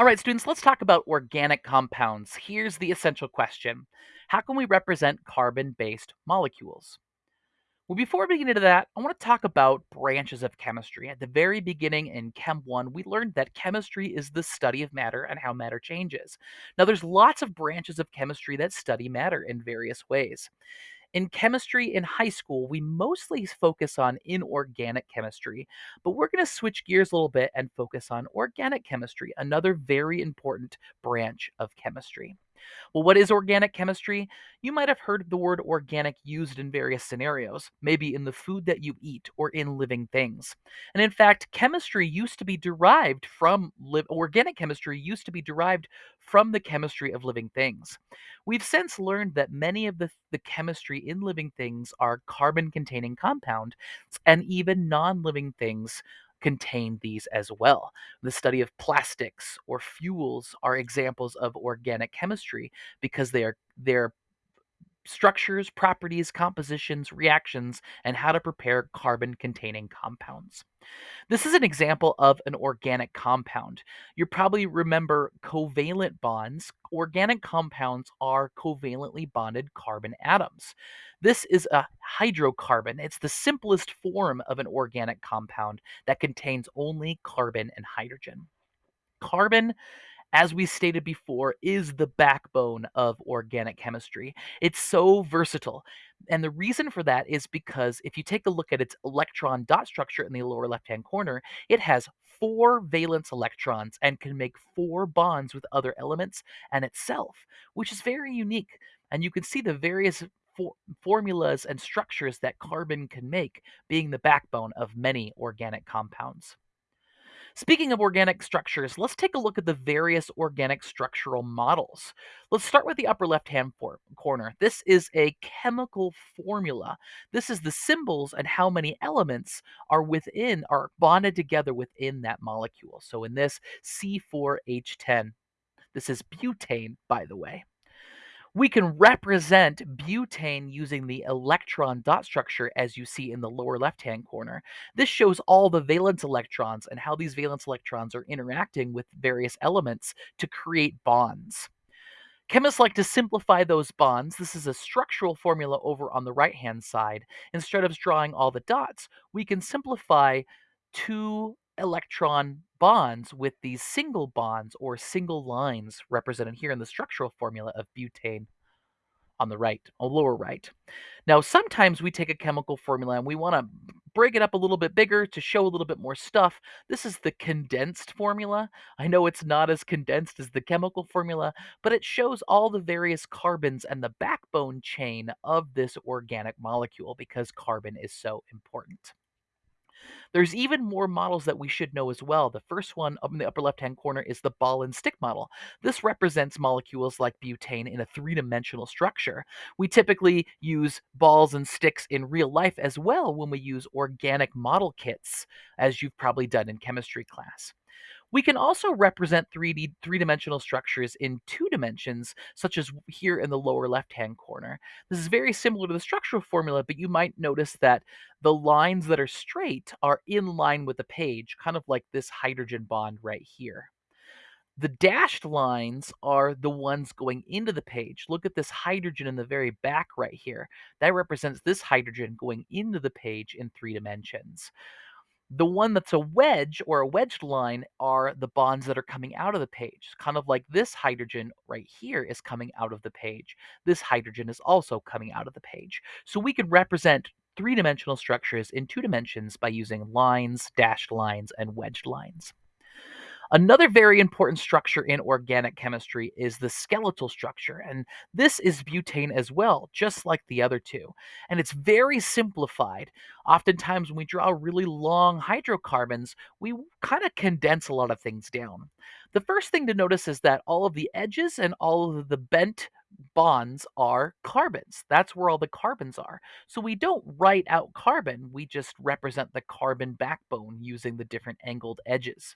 All right, students, let's talk about organic compounds. Here's the essential question How can we represent carbon based molecules? Well, before we get into that, I want to talk about branches of chemistry. At the very beginning in Chem 1, we learned that chemistry is the study of matter and how matter changes. Now, there's lots of branches of chemistry that study matter in various ways. In chemistry in high school, we mostly focus on inorganic chemistry, but we're going to switch gears a little bit and focus on organic chemistry, another very important branch of chemistry. Well, what is organic chemistry? You might have heard the word organic used in various scenarios, maybe in the food that you eat or in living things. And in fact, chemistry used to be derived from li- organic chemistry used to be derived from the chemistry of living things. We've since learned that many of the, the chemistry in living things are carbon containing compound and even non-living things contain these as well. The study of plastics or fuels are examples of organic chemistry because they are they're structures, properties, compositions, reactions, and how to prepare carbon containing compounds. This is an example of an organic compound. You probably remember covalent bonds. Organic compounds are covalently bonded carbon atoms. This is a hydrocarbon. It's the simplest form of an organic compound that contains only carbon and hydrogen. Carbon as we stated before, is the backbone of organic chemistry. It's so versatile. And the reason for that is because if you take a look at its electron dot structure in the lower left hand corner, it has four valence electrons and can make four bonds with other elements and itself, which is very unique. And you can see the various for- formulas and structures that carbon can make being the backbone of many organic compounds. Speaking of organic structures, let's take a look at the various organic structural models. Let's start with the upper left-hand corner. This is a chemical formula. This is the symbols and how many elements are within, are bonded together within that molecule. So in this, C4H10. This is butane, by the way we can represent butane using the electron dot structure as you see in the lower left hand corner. This shows all the valence electrons and how these valence electrons are interacting with various elements to create bonds. Chemists like to simplify those bonds. This is a structural formula over on the right hand side. Instead of drawing all the dots, we can simplify two electron bonds with these single bonds or single lines represented here in the structural formula of butane on the right, on lower right. Now, sometimes we take a chemical formula and we want to break it up a little bit bigger to show a little bit more stuff. This is the condensed formula. I know it's not as condensed as the chemical formula, but it shows all the various carbons and the backbone chain of this organic molecule because carbon is so important. There's even more models that we should know as well. The first one up in the upper left hand corner is the ball and stick model. This represents molecules like butane in a three dimensional structure. We typically use balls and sticks in real life as well when we use organic model kits, as you've probably done in chemistry class. We can also represent 3D three-dimensional structures in two dimensions, such as here in the lower left-hand corner. This is very similar to the structural formula, but you might notice that the lines that are straight are in line with the page, kind of like this hydrogen bond right here. The dashed lines are the ones going into the page. Look at this hydrogen in the very back right here. That represents this hydrogen going into the page in three dimensions. The one that's a wedge or a wedged line are the bonds that are coming out of the page. Kind of like this hydrogen right here is coming out of the page. This hydrogen is also coming out of the page. So we could represent three-dimensional structures in two dimensions by using lines, dashed lines, and wedged lines. Another very important structure in organic chemistry is the skeletal structure, and this is butane as well, just like the other two. And it's very simplified. Oftentimes, when we draw really long hydrocarbons, we kind of condense a lot of things down. The first thing to notice is that all of the edges and all of the bent bonds are carbons. That's where all the carbons are. So we don't write out carbon, we just represent the carbon backbone using the different angled edges.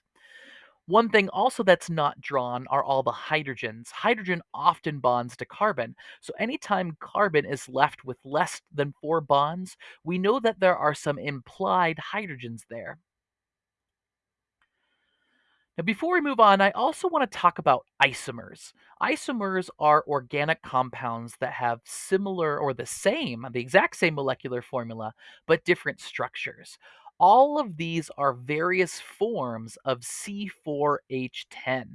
One thing also that's not drawn are all the hydrogens. Hydrogen often bonds to carbon, so anytime carbon is left with less than four bonds, we know that there are some implied hydrogens there. Now, before we move on, I also want to talk about isomers. Isomers are organic compounds that have similar or the same, the exact same molecular formula, but different structures. All of these are various forms of C4H10.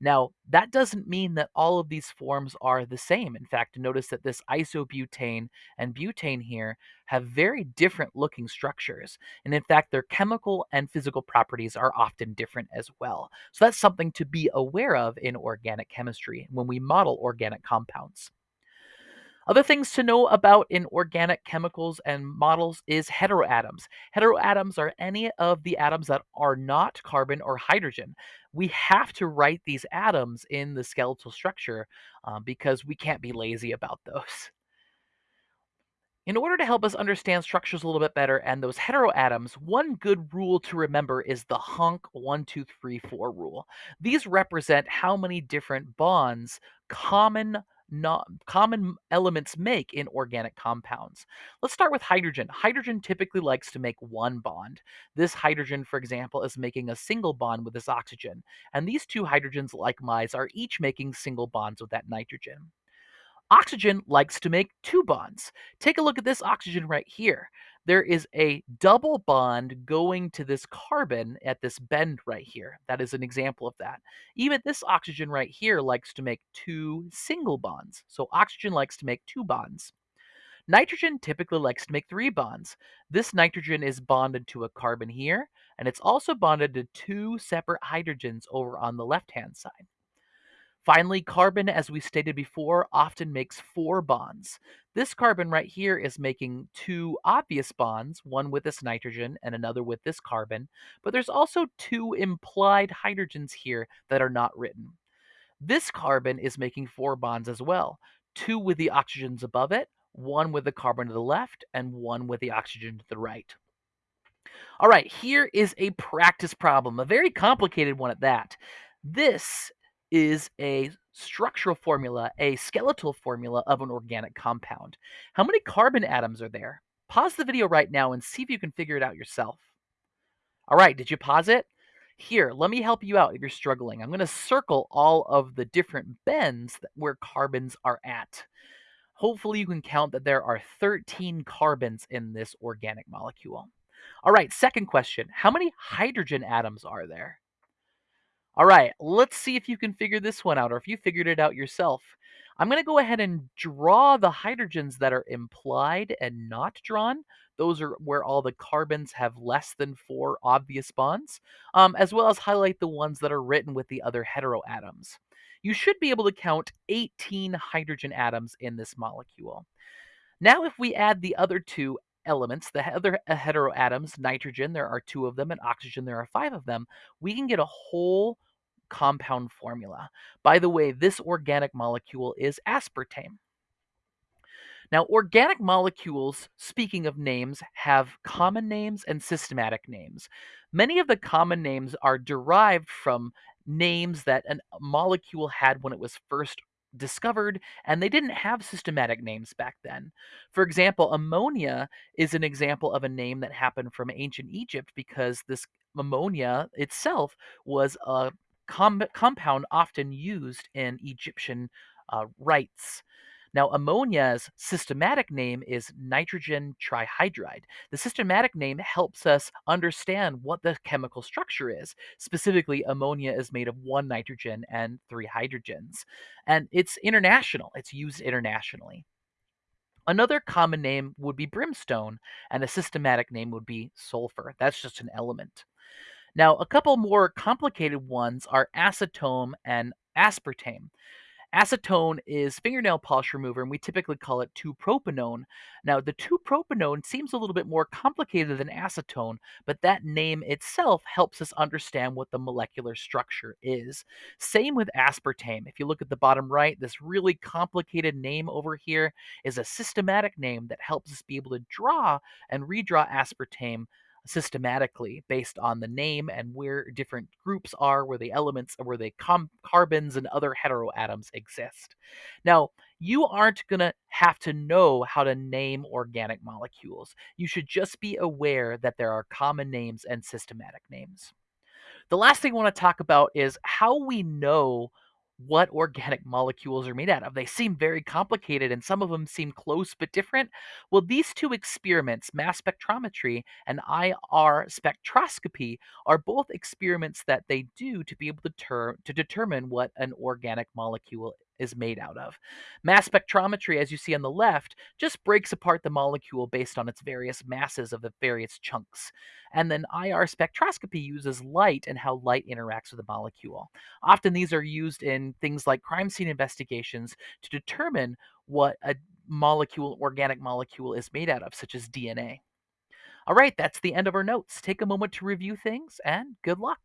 Now, that doesn't mean that all of these forms are the same. In fact, notice that this isobutane and butane here have very different looking structures. And in fact, their chemical and physical properties are often different as well. So that's something to be aware of in organic chemistry when we model organic compounds. Other things to know about in organic chemicals and models is heteroatoms. Heteroatoms are any of the atoms that are not carbon or hydrogen. We have to write these atoms in the skeletal structure um, because we can't be lazy about those. In order to help us understand structures a little bit better and those heteroatoms, one good rule to remember is the HONC 1, 2, 3, 4 rule. These represent how many different bonds common not common elements make in organic compounds. Let's start with hydrogen. Hydrogen typically likes to make one bond. This hydrogen, for example, is making a single bond with this oxygen, and these two hydrogens, likewise, are each making single bonds with that nitrogen. Oxygen likes to make two bonds. Take a look at this oxygen right here. There is a double bond going to this carbon at this bend right here. That is an example of that. Even this oxygen right here likes to make two single bonds. So oxygen likes to make two bonds. Nitrogen typically likes to make three bonds. This nitrogen is bonded to a carbon here, and it's also bonded to two separate hydrogens over on the left-hand side. Finally, carbon, as we stated before, often makes four bonds. This carbon right here is making two obvious bonds, one with this nitrogen and another with this carbon, but there's also two implied hydrogens here that are not written. This carbon is making four bonds as well, two with the oxygens above it, one with the carbon to the left, and one with the oxygen to the right. All right, here is a practice problem, a very complicated one at that. This is a structural formula, a skeletal formula of an organic compound. How many carbon atoms are there? Pause the video right now and see if you can figure it out yourself. All right, did you pause it? Here, let me help you out if you're struggling. I'm going to circle all of the different bends where carbons are at. Hopefully you can count that there are 13 carbons in this organic molecule. All right, second question. How many hydrogen atoms are there? All right, let's see if you can figure this one out or if you figured it out yourself. I'm going to go ahead and draw the hydrogens that are implied and not drawn. Those are where all the carbons have less than four obvious bonds, um, as well as highlight the ones that are written with the other heteroatoms. You should be able to count 18 hydrogen atoms in this molecule. Now, if we add the other two elements, the other uh, heteroatoms, nitrogen, there are two of them, and oxygen, there are five of them, we can get a whole compound formula. By the way, this organic molecule is aspartame. Now, organic molecules, speaking of names, have common names and systematic names. Many of the common names are derived from names that a uh, molecule had when it was first discovered, and they didn't have systematic names back then. For example, ammonia is an example of a name that happened from ancient Egypt because this ammonia itself was a com- compound often used in Egyptian uh, rites. Now, ammonia's systematic name is nitrogen trihydride. The systematic name helps us understand what the chemical structure is. Specifically, ammonia is made of one nitrogen and three hydrogens. And it's international, it's used internationally. Another common name would be brimstone, and a systematic name would be sulfur. That's just an element. Now, a couple more complicated ones are acetone and aspartame. Acetone is fingernail polish remover, and we typically call it 2-propanone. Now, the 2-propanone seems a little bit more complicated than acetone, but that name itself helps us understand what the molecular structure is. Same with aspartame. If you look at the bottom right, this really complicated name over here is a systematic name that helps us be able to draw and redraw aspartame systematically based on the name and where different groups are, where the elements, where the com- carbons and other heteroatoms exist. Now, you aren't going to have to know how to name organic molecules. You should just be aware that there are common names and systematic names. The last thing I want to talk about is how we know what organic molecules are made out of. They seem very complicated and some of them seem close but different. Well, these two experiments, mass spectrometry and IR spectroscopy, are both experiments that they do to be able to, ter- to determine what an organic molecule is made out of. Mass spectrometry, as you see on the left, just breaks apart the molecule based on its various masses of the various chunks. And then IR spectroscopy uses light and how light interacts with the molecule. Often these are used in things like crime scene investigations to determine what a molecule, organic molecule, is made out of, such as DNA. All right, that's the end of our notes. Take a moment to review things and good luck.